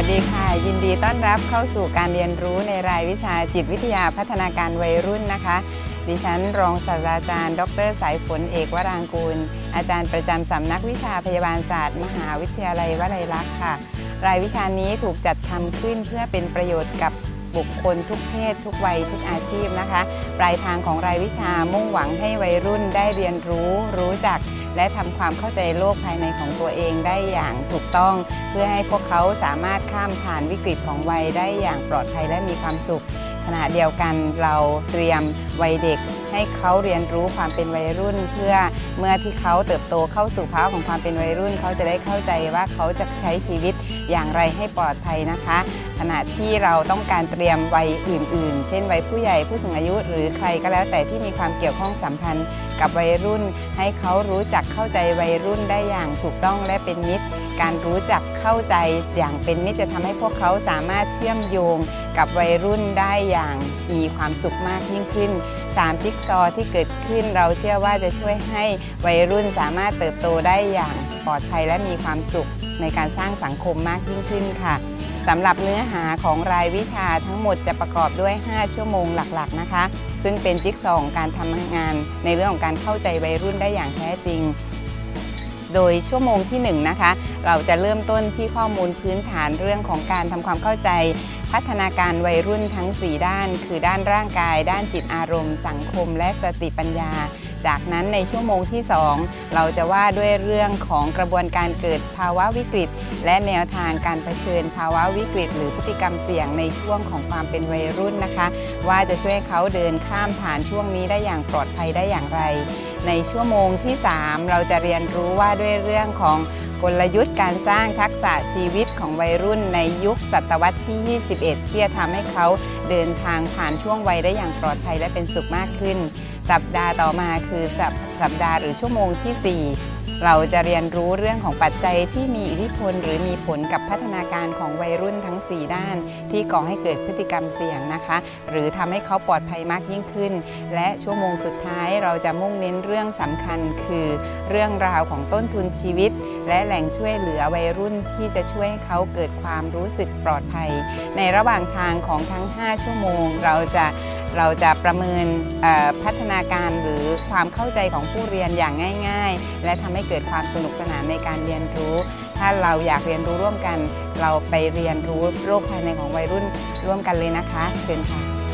วัสดีค่ะ ยินดีต้อนรับเข้าสู่การเรียนรู้ในรายวิชาจิตวิทยาพัฒนาการวัยรุ่นนะคะ ดิฉันรองศาสตราจารย์ ดรสายฝนเอกวรางกูล อาจารย์ประจำสำนักวิชาพยาบาลศาสตร์ มหาวิทยาลัยวลัยลักษณ์ค่ะ รายวิชานี้ถูกจัดทำขึ้นเพื่อเป็นประโยชน์กับ บุคคลทุกเพศ ทุกวัยทุกอาชีพนะคะ ปลายทางของรายวิชามุ่งหวังให้วัยรุ่นได้เรียนรู้ รู้จัก และทำความเข้าใจโลกภายในของตัวเองได้อย่างถูกต้อง เพื่อให้พวกเขาสามารถข้ามผ่านวิกฤตของวัยได้อย่างปลอดภัยและมีความสุข ขณะเดียวกันเราเตรียมวัยเด็กให้เขาเรียนรู้ความเป็นวัยรุ่น เพื่อเมื่อที่เขาเติบโตเข้าสู่ภาวะของความเป็นวัยรุ่น เขาจะได้เข้าใจว่าเขาจะใช้ชีวิตอย่างไรให้ปลอดภัยนะคะขณะที่เราต้องการเตรียมวัยอื่น ๆ เช่นวัยผู้ใหญ่ผู้สูงอายุ หรือใครก็แล้วแต่ที่มีความเกี่ยวข้องสัมพันธ์ กับวัยรุ่น ให้เขารู้จักเข้าใจวัยรุ่นได้อย่างถูกต้องและเป็นมิตร การรู้จักเข้าใจอย่างเป็นมิตรจะทำให้พวกเขาสามารถเชื่อมโยง กับวัยรุ่นได้อย่างมีความสุขมากยิ่งขึ้นสามจิ๊กซอว์ที่เกิดขึ้นเราเชื่อว่าจะช่วยให้วัยรุ่นสามารถเติบโตได้อย่างปลอดภัยและมีความสุขในการสร้างสังคมมากยิ่งขึ้นค่ะ สำหรับเนื้อหาของรายวิชาทั้งหมดจะประกอบด้วย 5 ชั่วโมงหลักๆนะคะ ซึ่งเป็นจิ๊กซอว์ของการทำงาน ในเรื่องของการเข้าใจวัยรุ่นได้อย่างแท้จริง โดยชั่วโมงที่1นงนะคะ เราจะเริ่มต้นที่ข้อมูลพื้นฐานเรื่องของการทำความเข้าใจ พัฒนาการวัยรุ่นทั้ง 4 ด้าน คือด้านร่างกาย ด้านจิตอารมณ์ สังคม และสติปัญญา จากนั้นในชั่วโมงที่ 2 เราจะว่าด้วยเรื่องของกระบวนการเกิดภาวะวิกฤต และแนวทางการเผชิญภาวะวิกฤต หรือพฤติกรรมเสี่ยงในช่วงของความเป็นวัยรุ่นนะคะ ว่าจะช่วยเขาเดินข้ามผ่านช่วงนี้ได้อย่างปลอดภัยได้อย่างไร ในชั่วโมงที่ 3 เราจะเรียนรู้ว่าด้วยเรื่องของกลยุทธ์การสร้างทักษะชีวิตของวัยรุ่นในยุคศตวรรษที่ 21 ที่จะทำให้เขาเดินทางผ่านช่วงวัยได้อย่างปลอดภัยและเป็นสุขมากขึ้น สัปดาห์ต่อมาคือสัปสัปดาห์หรือชั่วโมงที่ 4 เราจะเรียนรู้เรื่องของปัจจัยที่มีอิทธิพล หรือมีผลกับพัฒนาการของวัยรุ่นทั้ง 4 ด้าน ที่ก่อให้เกิดพฤติกรรมเสี่ยงนะคะ หรือทำให้เขาปลอดภัยมากยิ่งขึ้น และชั่วโมงสุดท้ายเราจะมุ่งเน้นเรื่องสำคัญคือ เรื่องราวของต้นทุนชีวิต และแหล่งช่วยเหลือวัยรุ่นที่จะช่วยให้เขาเกิดความรู้สึกปลอดภัย ในระหว่างทางของทั้ง 5 ชั่วโมงเราจะ เราจะประเมินพัฒนาการหรือความเข้าใจของผู้เรียนอย่างง่าย ๆ และทำให้เกิดความสนุกสนานในการเรียนรู้ ถ้าเราอยากเรียนรู้ร่วมกัน เราไปเรียนรู้โลกภายในของวัยรุ่นร่วมกันเลยนะคะเชิญค่ะ